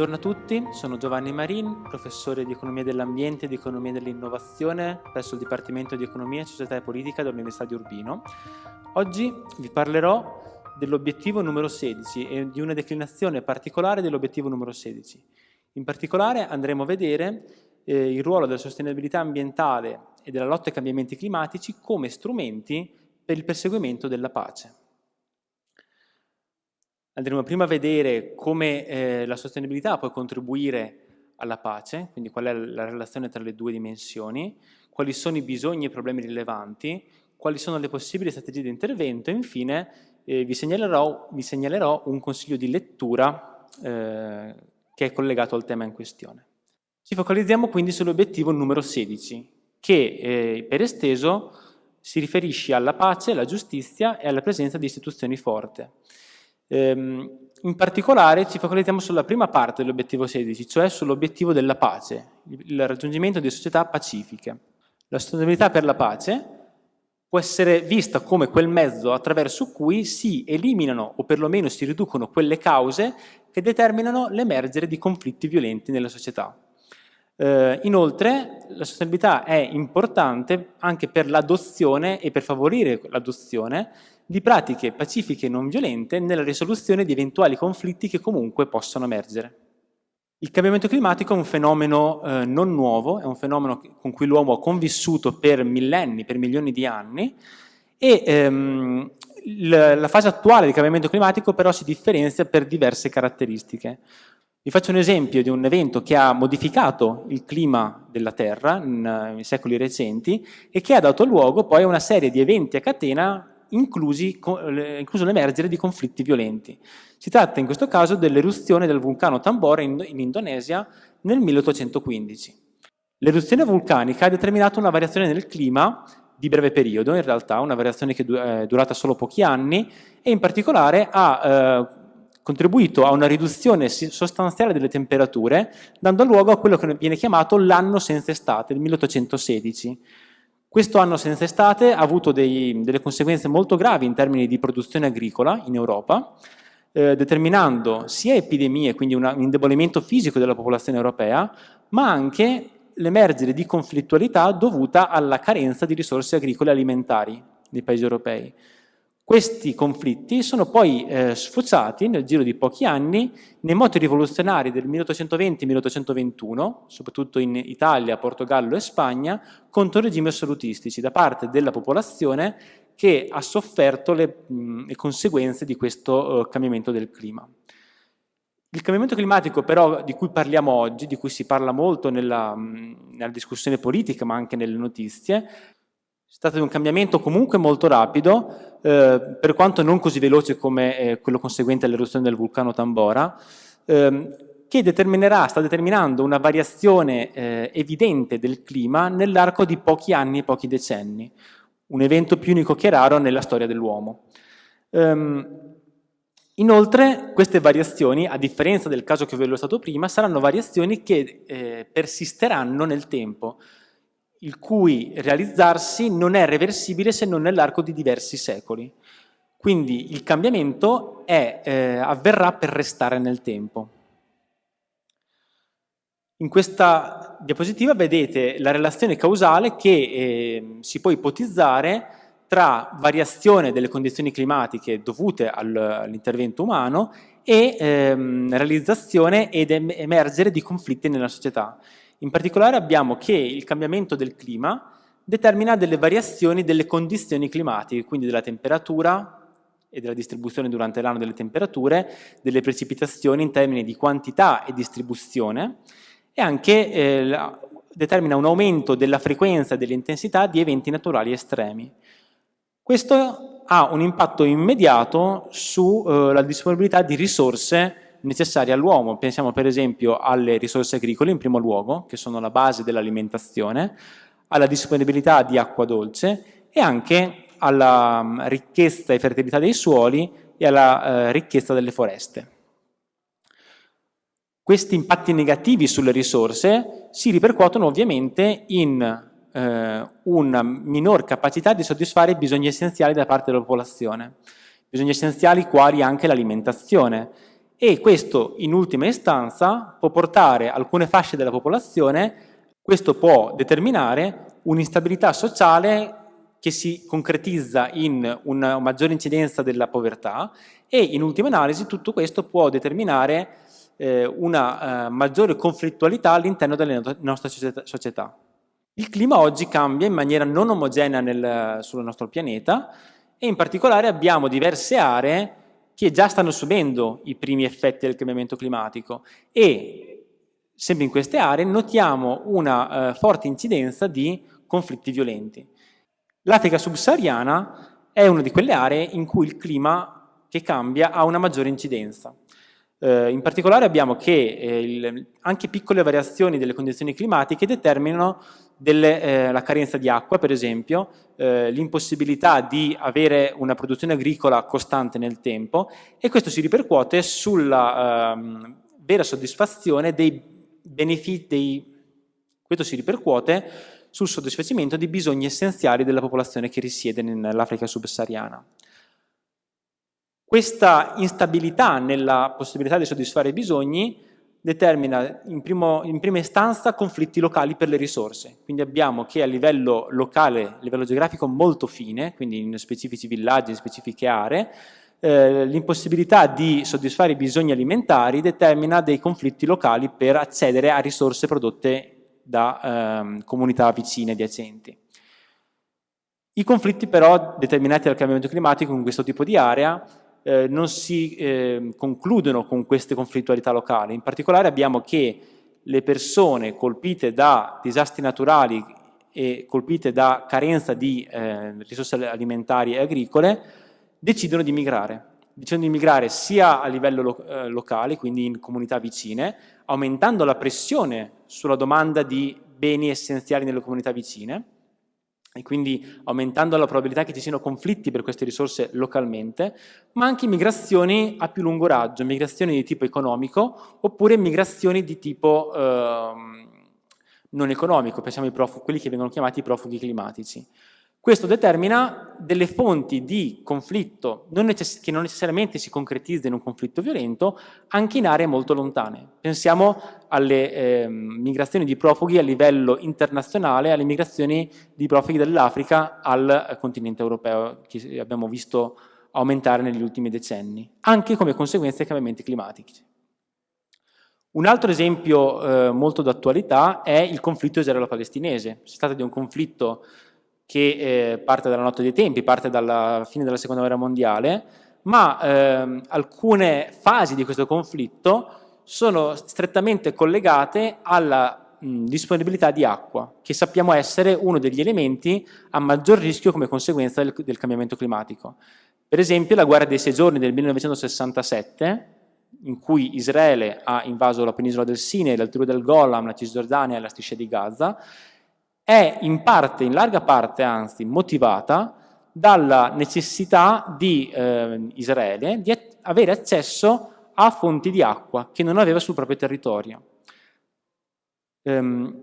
Buongiorno a tutti, sono Giovanni Marin, professore di Economia dell'Ambiente e di Economia dell'Innovazione presso il Dipartimento di Economia, Società e Politica dell'Università di Urbino. Oggi vi parlerò dell'obiettivo numero 16 e di una declinazione particolare dell'obiettivo numero 16. In particolare andremo a vedere eh, il ruolo della sostenibilità ambientale e della lotta ai cambiamenti climatici come strumenti per il perseguimento della pace. Andremo prima a vedere come eh, la sostenibilità può contribuire alla pace, quindi qual è la relazione tra le due dimensioni, quali sono i bisogni e problemi rilevanti, quali sono le possibili strategie di intervento e infine eh, vi, segnalerò, vi, segnalerò, un consiglio di lettura eh, che è collegato al tema in questione. Ci focalizziamo quindi sull'obiettivo numero 16, che eh, per esteso si riferisce alla pace, alla giustizia e alla presenza di istituzioni forti. Ehm, in particolare ci focalizziamo sulla prima parte dell'obiettivo 16, cioè sull'obiettivo della pace, il raggiungimento di società pacifiche. La sostenibilità per la pace può essere vista come quel mezzo attraverso cui si eliminano o perlomeno si riducono quelle cause che determinano l'emergere di conflitti violenti nella società. Eh, inoltre la sostenibilità è importante anche per l'adozione e per favorire l'adozione di pratiche pacifiche e non violente nella risoluzione di eventuali conflitti che comunque possono emergere. Il cambiamento climatico è un fenomeno eh, non nuovo, è un fenomeno con cui l'uomo ha convissuto per millenni, per milioni di anni e ehm, la fase attuale del cambiamento climatico però si differenzia per diverse caratteristiche. Vi faccio un esempio di un evento che ha modificato il clima della Terra in, in secoli recenti e che ha dato luogo poi a una serie di eventi a catena inclusi, incluso l'emergere di conflitti violenti. Si tratta in questo caso dell'eruzione del vulcano Tambora in, in Indonesia nel 1815. L'eruzione vulcanica ha determinato una variazione nel clima di breve periodo, in realtà una variazione che è durata solo pochi anni e in particolare ha eh, contribuito a una riduzione sostanziale delle temperature, dando luogo a quello che viene chiamato l'anno senza estate, il 1816. Questo anno senza estate ha avuto dei, delle conseguenze molto gravi in termini di produzione agricola in Europa, eh, determinando sia epidemie, quindi una, un indebolimento fisico della popolazione europea, ma anche l'emergere di conflittualità dovuta alla carenza di risorse agricole e alimentari nei paesi europei. Questi conflitti sono poi eh, sfociati nel giro di pochi anni nei moti rivoluzionari del 1820-1821, soprattutto in Italia, Portogallo e Spagna, contro regimi assolutistici da parte della popolazione che ha sofferto le, mh, le conseguenze di questo uh, cambiamento del clima. Il cambiamento climatico però di cui parliamo oggi, di cui si parla molto nella, nella discussione politica ma anche nelle notizie, si tratta di un cambiamento comunque molto rapido, eh, per quanto non così veloce come eh, quello conseguente all'eruzione del vulcano Tambora, ehm, che determinerà, sta determinando una variazione eh, evidente del clima nell'arco di pochi anni e pochi decenni, un evento più unico che raro nella storia dell'uomo. Um, inoltre queste variazioni, a differenza del caso che vi ho illustrato prima, saranno variazioni che eh, persisteranno nel tempo, il cui realizzarsi non è reversibile se non nell'arco di diversi secoli. Quindi il cambiamento è, eh, avverrà per restare nel tempo. In questa diapositiva vedete la relazione causale che eh, si può ipotizzare tra variazione delle condizioni climatiche dovute all'intervento umano e ehm, realizzazione ed emergere di conflitti nella società. In particolare abbiamo che il cambiamento del clima determina delle variazioni delle condizioni climatiche, quindi della temperatura e della distribuzione durante l'anno delle temperature, delle precipitazioni in termini di quantità e distribuzione e anche eh, determina un aumento della frequenza e dell'intensità di eventi naturali estremi. Questo ha un impatto immediato sulla eh, disponibilità di risorse necessarie all'uomo. Pensiamo per esempio alle risorse agricole in primo luogo, che sono la base dell'alimentazione, alla disponibilità di acqua dolce e anche alla mm, ricchezza e fertilità dei suoli e alla eh, ricchezza delle foreste. Questi impatti negativi sulle risorse si ripercuotono ovviamente in eh, una minor capacità di soddisfare i bisogni essenziali da parte della popolazione, bisogni essenziali quali anche l'alimentazione e questo in ultima istanza può portare alcune fasce della popolazione, questo può determinare un'instabilità sociale che si concretizza in una maggiore incidenza della povertà e in ultima analisi tutto questo può determinare eh, una eh, maggiore conflittualità all'interno della nostra società. Il clima oggi cambia in maniera non omogenea nel, sul nostro pianeta e in particolare abbiamo diverse aree che già stanno subendo i primi effetti del cambiamento climatico e sempre in queste aree notiamo una eh, forte incidenza di conflitti violenti. L'Africa subsahariana è una di quelle aree in cui il clima che cambia ha una maggiore incidenza. Eh, in particolare abbiamo che eh, il, anche piccole variazioni delle condizioni climatiche determinano delle, eh, la carenza di acqua, per esempio, eh, l'impossibilità di avere una produzione agricola costante nel tempo e questo si ripercuote sulla ehm, vera soddisfazione dei benefici, dei, questo si ripercuote sul soddisfacimento dei bisogni essenziali della popolazione che risiede nell'Africa subsahariana. Questa instabilità nella possibilità di soddisfare i bisogni determina in, primo, in, prima istanza conflitti locali per le risorse, quindi abbiamo che a livello locale, a livello geografico molto fine, quindi in specifici villaggi, in specifiche aree, eh, l'impossibilità di soddisfare i bisogni alimentari determina dei conflitti locali per accedere a risorse prodotte da ehm, comunità vicine adiacenti. I conflitti però determinati dal cambiamento climatico in questo tipo di area eh, non si eh, concludono con queste conflittualità locali, in particolare abbiamo che le persone colpite da disastri naturali e colpite da carenza di eh, risorse alimentari e agricole decidono di migrare. Decidono di migrare sia a livello lo eh, locale, quindi in comunità vicine, aumentando la pressione sulla domanda di beni essenziali nelle comunità vicine e quindi aumentando la probabilità che ci siano conflitti per queste risorse localmente, ma anche migrazioni a più lungo raggio, migrazioni di tipo economico oppure migrazioni di tipo eh, non economico, pensiamo ai profughi, quelli che vengono chiamati profughi climatici. Questo determina delle fonti di conflitto non che non necessariamente si concretizza in un conflitto violento anche in aree molto lontane. Pensiamo alle eh, migrazioni di profughi a livello internazionale, alle migrazioni di profughi dall'Africa al continente europeo che abbiamo visto aumentare negli ultimi decenni, anche come conseguenza dei cambiamenti climatici. Un altro esempio eh, molto d'attualità è il conflitto israelo-palestinese. Si tratta di un conflitto che eh, parte dalla notte dei tempi, parte dalla fine della seconda guerra mondiale, ma eh, alcune fasi di questo conflitto sono strettamente collegate alla mh, disponibilità di acqua, che sappiamo essere uno degli elementi a maggior rischio come conseguenza del, del cambiamento climatico. Per esempio la guerra dei sei giorni del 1967, in cui Israele ha invaso la penisola del Sinai, l'alturo del Golan, la Cisgiordania e la striscia di Gaza, è in parte, in larga parte anzi, motivata dalla necessità di eh, Israele di avere accesso a fonti di acqua che non aveva sul proprio territorio. Ehm,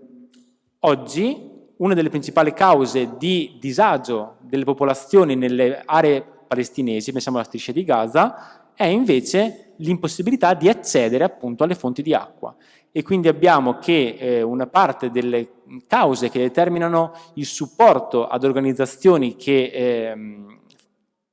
oggi una delle principali cause di disagio delle popolazioni nelle aree palestinesi, pensiamo alla striscia di Gaza, è invece l'impossibilità di accedere appunto alle fonti di acqua e quindi abbiamo che eh, una parte delle cause che determinano il supporto ad organizzazioni che eh,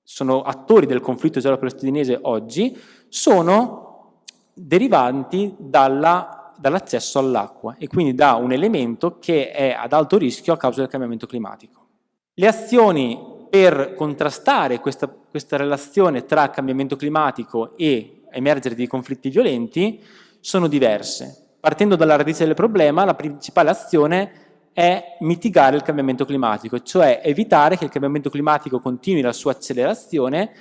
sono attori del conflitto israelo-palestinese oggi sono derivanti dall'accesso all all'acqua e quindi da un elemento che è ad alto rischio a causa del cambiamento climatico. Le azioni per contrastare questa, questa relazione tra cambiamento climatico e emergere di conflitti violenti sono diverse. Partendo dalla radice del problema, la principale azione è mitigare il cambiamento climatico, cioè evitare che il cambiamento climatico continui la sua accelerazione,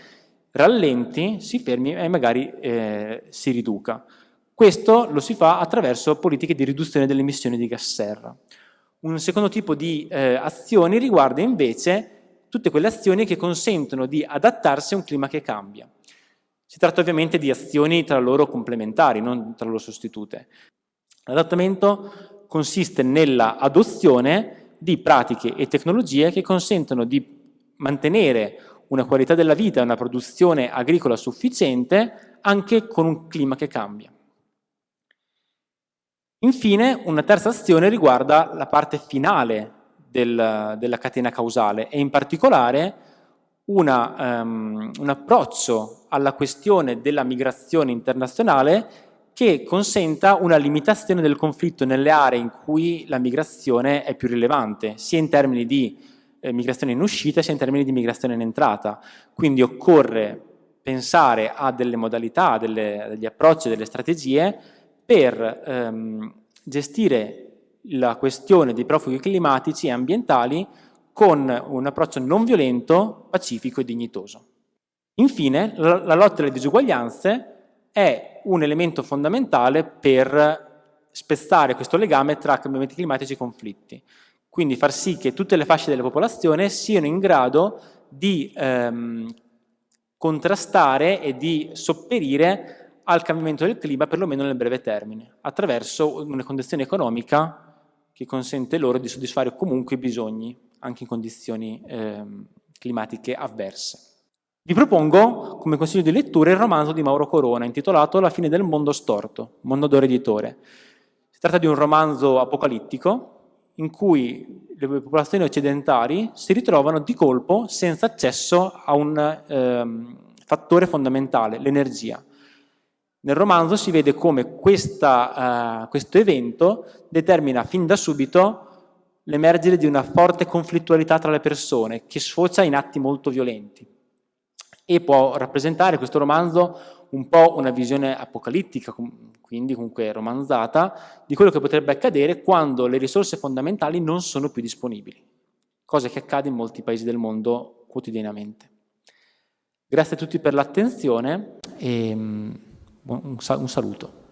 rallenti, si fermi e magari eh, si riduca. Questo lo si fa attraverso politiche di riduzione delle emissioni di gas serra. Un secondo tipo di eh, azioni riguarda invece tutte quelle azioni che consentono di adattarsi a un clima che cambia. Si tratta ovviamente di azioni tra loro complementari, non tra loro sostitute. L'adattamento consiste nella adozione di pratiche e tecnologie che consentono di mantenere una qualità della vita e una produzione agricola sufficiente anche con un clima che cambia. Infine, una terza azione riguarda la parte del, della catena causale e in particolare una, um, un approccio alla questione della migrazione internazionale che consenta una limitazione del conflitto nelle aree in cui la migrazione è più rilevante, sia in termini di eh, migrazione in uscita sia in termini di migrazione in entrata. Quindi occorre pensare a delle modalità, delle, degli approcci, delle strategie per ehm, gestire la questione dei profughi climatici e ambientali con un approccio non violento, pacifico e dignitoso. Infine, la, la lotta alle disuguaglianze è un elemento fondamentale per spezzare questo legame tra cambiamenti climatici e conflitti. Quindi far sì che tutte le fasce della popolazione siano in grado di ehm, contrastare e di sopperire al cambiamento del clima, perlomeno nel breve termine, attraverso una condizione economica che consente loro di soddisfare comunque i bisogni, anche in condizioni ehm, climatiche avverse. Vi propongo come consiglio di lettura il romanzo di Mauro Corona intitolato La fine del mondo storto, Mondadori Editore. Si tratta di un romanzo apocalittico in cui le popolazioni occidentali si ritrovano di colpo senza accesso a un ehm, fattore fondamentale, l'energia. Nel romanzo si vede come questa, uh, questo evento determina fin da subito l'emergere di una forte conflittualità tra le persone che sfocia in atti molto violenti e può rappresentare questo romanzo un po' una visione apocalittica, quindi comunque romanzata, di quello che potrebbe accadere quando le risorse fondamentali non sono più disponibili, cosa che accade in molti paesi del mondo quotidianamente. Grazie a tutti per l'attenzione e mm, un saluto.